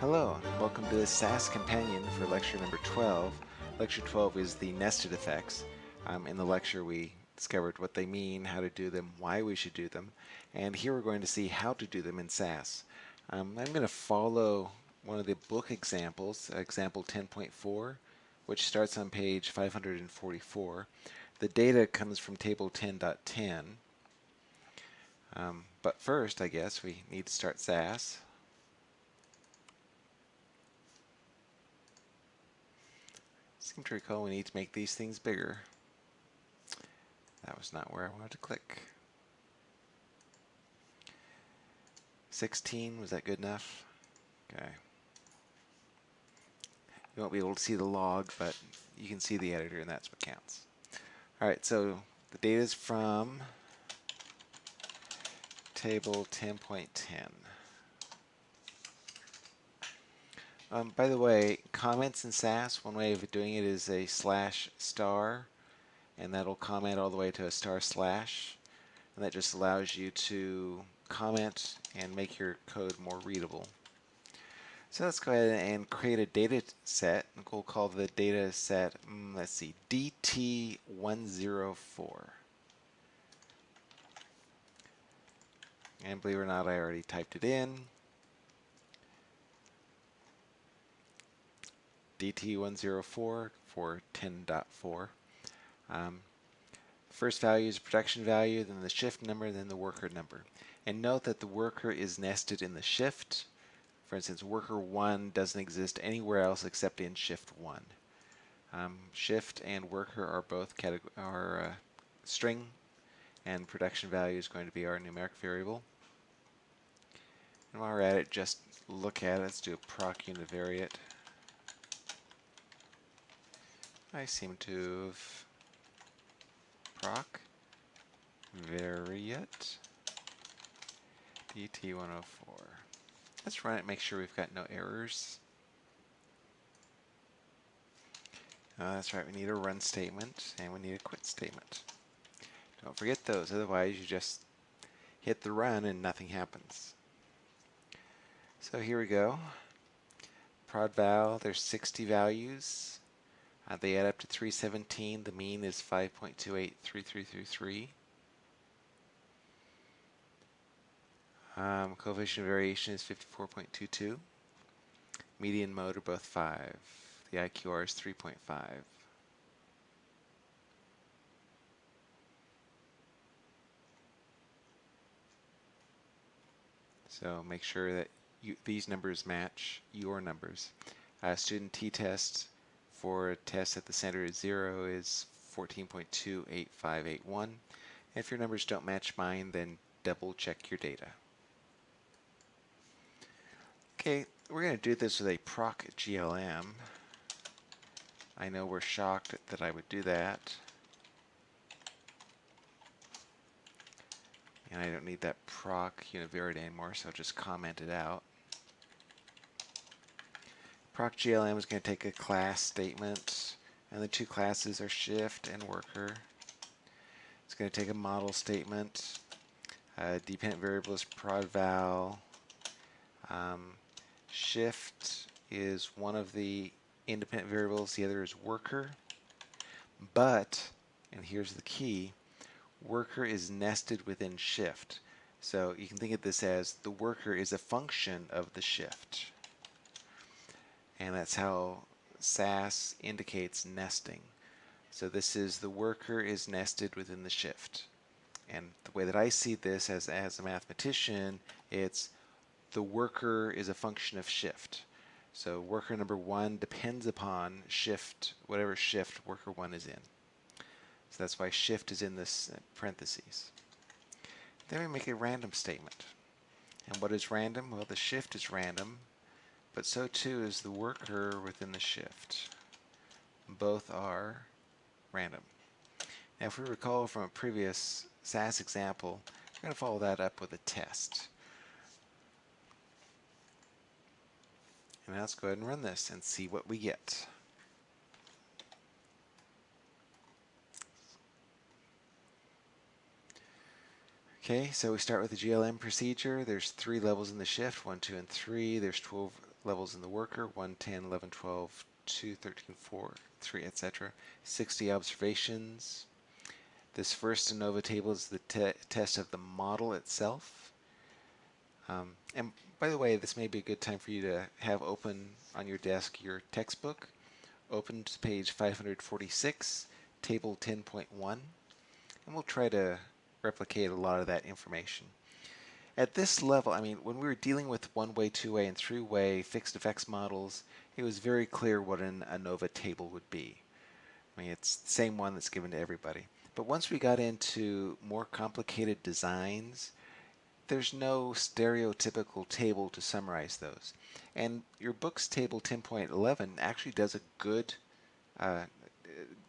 Hello, and welcome to the SAS Companion for lecture number 12. Lecture 12 is the nested effects. Um, in the lecture we discovered what they mean, how to do them, why we should do them, and here we're going to see how to do them in SAS. Um, I'm going to follow one of the book examples, example 10.4, which starts on page 544. The data comes from table 10.10. Um, but first, I guess, we need to start SAS. Seem to recall we need to make these things bigger. That was not where I wanted to click. 16, was that good enough? Okay. You won't be able to see the log, but you can see the editor and that's what counts. Alright, so the data is from table 10.10. Um, by the way, comments in SAS, one way of doing it is a slash star, and that'll comment all the way to a star slash, and that just allows you to comment and make your code more readable. So let's go ahead and create a data set. We'll call the data set, mm, let's see, DT104. And believe it or not, I already typed it in. DT104 for 10.4. Um, first value is production value, then the shift number, then the worker number. And note that the worker is nested in the shift. For instance, worker 1 doesn't exist anywhere else except in shift 1. Um, shift and worker are both are uh, string, and production value is going to be our numeric variable. And while we're at it, just look at it. Let's do a proc univariate. I seem to have proc variate DT104. Let's run it, make sure we've got no errors. Uh, that's right, we need a run statement and we need a quit statement. Don't forget those, otherwise you just hit the run and nothing happens. So here we go. Prod val, there's 60 values. Uh, they add up to 317. The mean is 5.283333. Um, coefficient variation is 54.22. Median mode are both 5. The IQR is 3.5. So make sure that you, these numbers match your numbers. Uh, student t-test for a test at the center of 0 is 14.28581. If your numbers don't match mine, then double check your data. Okay, we're going to do this with a proc GLM. I know we're shocked that I would do that. And I don't need that proc univariate anymore, so I'll just comment it out. Proc GLM is going to take a class statement, and the two classes are shift and worker. It's going to take a model statement. Uh, dependent variable is prod val. Um, shift is one of the independent variables, the other is worker. But, and here's the key, worker is nested within shift. So you can think of this as the worker is a function of the shift and that's how SAS indicates nesting. So this is the worker is nested within the shift. And the way that I see this as, as a mathematician, it's the worker is a function of shift. So worker number one depends upon shift, whatever shift worker one is in. So that's why shift is in this parentheses. Then we make a random statement. And what is random? Well, the shift is random but so too is the worker within the shift. Both are random. Now if we recall from a previous SAS example, we're going to follow that up with a test. And now let's go ahead and run this and see what we get. Okay, so we start with the GLM procedure. There's three levels in the shift, one, two, and three. There's 12 levels in the worker, 1, 10, 11, 12, 2, 13, 4, 3, etc. 60 observations. This first ANOVA table is the te test of the model itself. Um, and by the way, this may be a good time for you to have open on your desk your textbook. Open to page 546, table 10.1, and we'll try to replicate a lot of that information. At this level, I mean, when we were dealing with one-way, two-way, and three-way fixed effects models, it was very clear what an ANOVA table would be. I mean, it's the same one that's given to everybody. But once we got into more complicated designs, there's no stereotypical table to summarize those. And your book's table 10.11 actually does a good uh,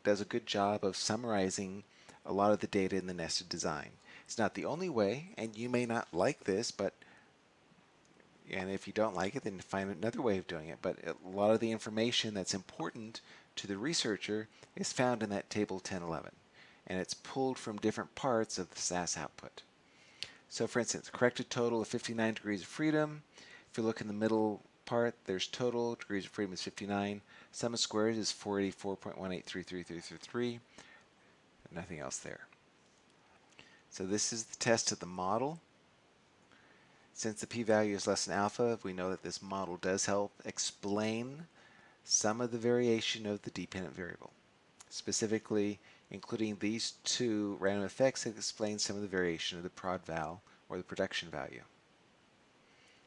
does a good job of summarizing a lot of the data in the nested design. It's not the only way, and you may not like this, but and if you don't like it, then find another way of doing it. But a lot of the information that's important to the researcher is found in that table 1011, and it's pulled from different parts of the SAS output. So for instance, corrected total of 59 degrees of freedom. If you look in the middle part, there's total, degrees of freedom is 59. Sum of squares is 484.1833333. Nothing else there. So this is the test of the model. Since the p-value is less than alpha, we know that this model does help explain some of the variation of the dependent variable. Specifically, including these two random effects that explain some of the variation of the prod val or the production value,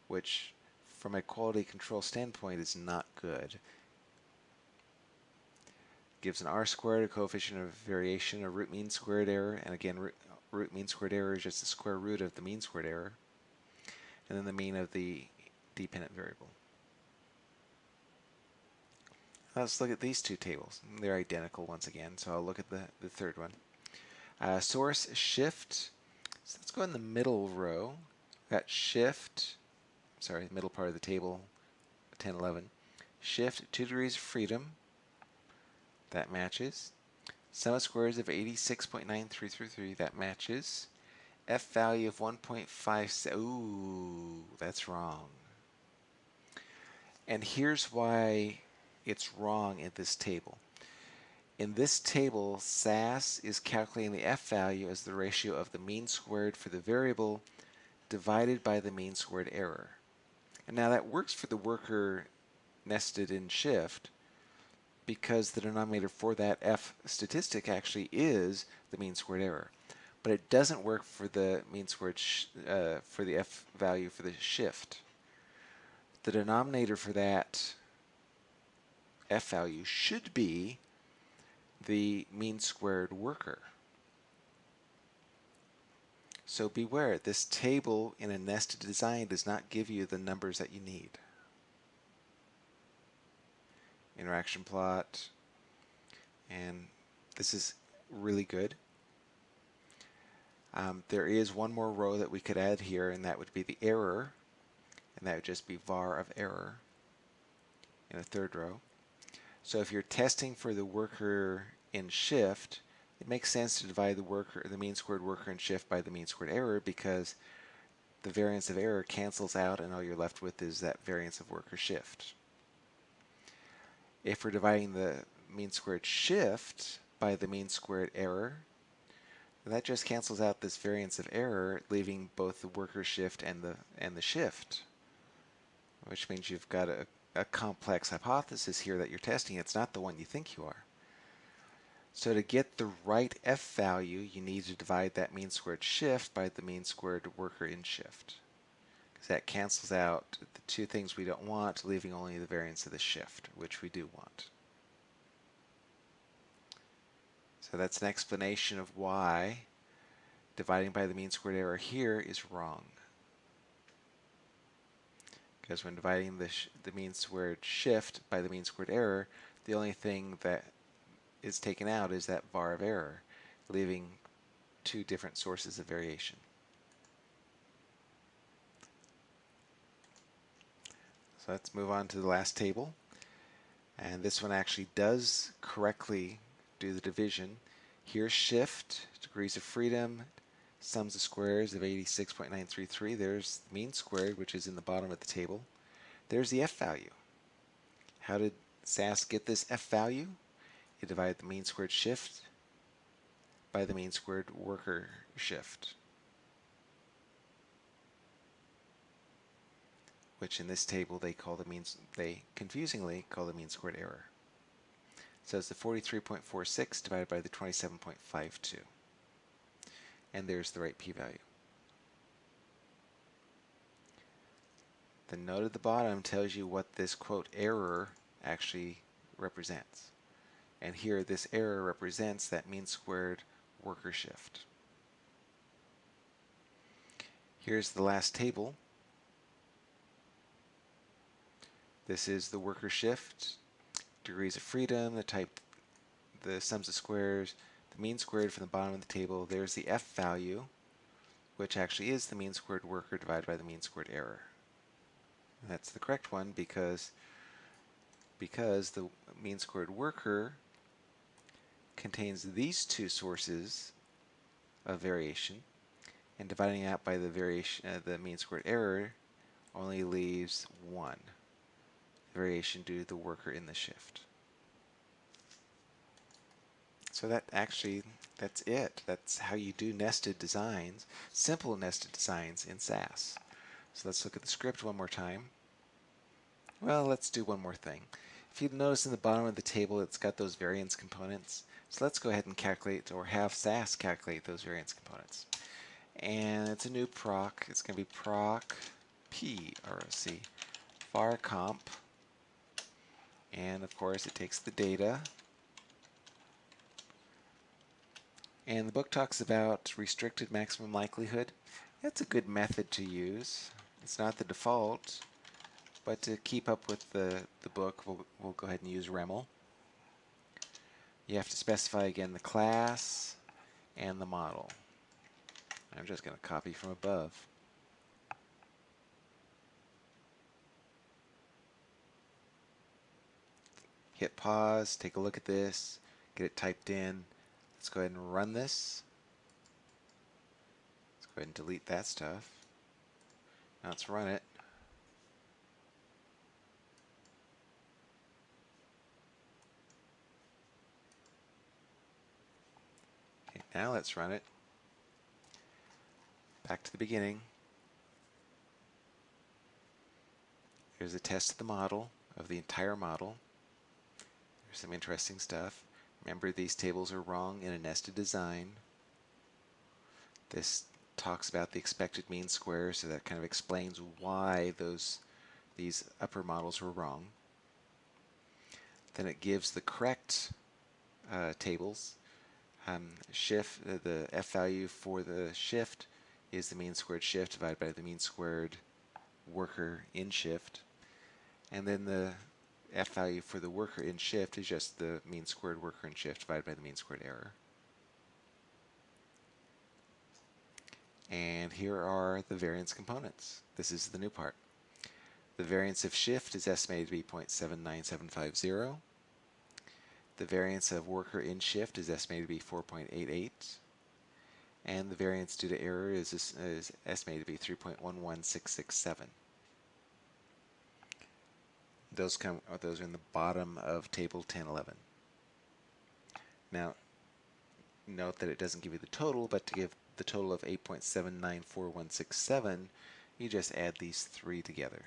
which from a quality control standpoint is not good. Gives an r squared, a coefficient of variation, a root mean squared error, and again root, mean squared error is just the square root of the mean squared error, and then the mean of the dependent variable. Let's look at these two tables. They're identical once again, so I'll look at the, the third one. Uh, source shift. So let's go in the middle row. We've got shift, sorry, middle part of the table, 10, 11. Shift 2 degrees of freedom. That matches. Sum of squares of 86.9333. That matches. F value of 1.5. Ooh, that's wrong. And here's why it's wrong in this table. In this table, SAS is calculating the F value as the ratio of the mean squared for the variable divided by the mean squared error. And now that works for the worker nested in shift because the denominator for that F statistic actually is the mean squared error. But it doesn't work for the mean squared uh, for the F value for the shift. The denominator for that f value should be the mean squared worker. So beware, this table in a nested design does not give you the numbers that you need. Interaction plot, and this is really good. Um, there is one more row that we could add here, and that would be the error, and that would just be var of error in the third row. So if you're testing for the worker in shift, it makes sense to divide the worker, the mean squared worker in shift by the mean squared error because the variance of error cancels out and all you're left with is that variance of worker shift. If we're dividing the mean squared shift by the mean squared error, that just cancels out this variance of error, leaving both the worker shift and the and the shift, which means you've got a a complex hypothesis here that you're testing. It's not the one you think you are. So to get the right f value, you need to divide that mean squared shift by the mean squared worker in shift. That cancels out the two things we don't want, leaving only the variance of the shift, which we do want. So that's an explanation of why dividing by the mean squared error here is wrong because when dividing the, the mean squared shift by the mean squared error, the only thing that is taken out is that var of error, leaving two different sources of variation. So let's move on to the last table. And this one actually does correctly do the division. Here's shift, degrees of freedom, sums of squares of 86.933. There's the mean squared, which is in the bottom of the table. there's the f value. How did SAS get this f value? It divided the mean squared shift by the mean squared worker shift. Which in this table they call the means they confusingly call the mean squared error. So it's the 43.46 divided by the 27.52. And there's the right p-value. The note at the bottom tells you what this quote error actually represents. And here this error represents that mean squared worker shift. Here's the last table This is the worker shift, degrees of freedom, the type, the sums of squares, the mean squared from the bottom of the table. There's the F value, which actually is the mean squared worker divided by the mean squared error. And that's the correct one because because the mean squared worker contains these two sources of variation and dividing out by the variation uh, the mean squared error only leaves one variation due to the worker in the shift. So that actually, that's it. That's how you do nested designs, simple nested designs in SAS. So let's look at the script one more time. Well, let's do one more thing. If you notice in the bottom of the table, it's got those variance components. So let's go ahead and calculate, or have SAS calculate those variance components. And it's a new proc. It's going to be proc p, or c, var comp and of course it takes the data. And the book talks about restricted maximum likelihood. That's a good method to use. It's not the default, but to keep up with the, the book, we'll, we'll go ahead and use REML. You have to specify again the class and the model. I'm just going to copy from above. Hit pause, take a look at this, get it typed in. Let's go ahead and run this. Let's go ahead and delete that stuff. Now let's run it. Okay, now let's run it. Back to the beginning. Here's a test of the model, of the entire model. There's some interesting stuff. Remember these tables are wrong in a nested design. This talks about the expected mean square, so that kind of explains why those these upper models were wrong. Then it gives the correct uh, tables. Um, shift uh, the f value for the shift is the mean squared shift divided by the mean squared worker in shift. And then the f value for the worker in shift is just the mean squared worker in shift divided by the mean squared error. And here are the variance components. This is the new part. The variance of shift is estimated to be 0.79750. The variance of worker in shift is estimated to be 4.88. And the variance due to error is, is estimated to be 3.11667. Those come those are in the bottom of table 1011. Now, note that it doesn't give you the total, but to give the total of 8.794167, you just add these three together.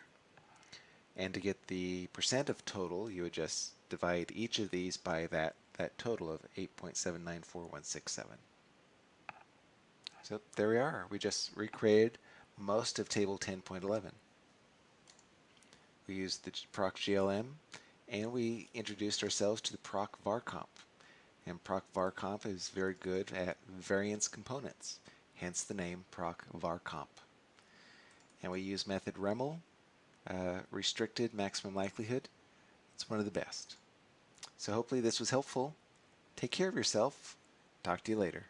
And to get the percent of total, you would just divide each of these by that, that total of 8.794167. So there we are. We just recreated most of table 10.11 we used the proc GLM, and we introduced ourselves to the proc varcomp. And proc varcomp is very good at variance components, hence the name proc varcomp. And we use method REML, uh, restricted maximum likelihood. It's one of the best. So hopefully this was helpful. Take care of yourself. Talk to you later.